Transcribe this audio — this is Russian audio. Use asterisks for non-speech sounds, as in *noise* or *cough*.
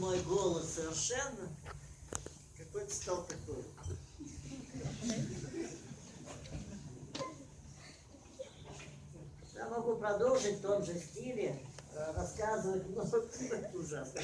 мой голос совершенно какой-то стал такой. Я могу продолжить в том же стиле, э, рассказывать, но *laughs* это ужасно.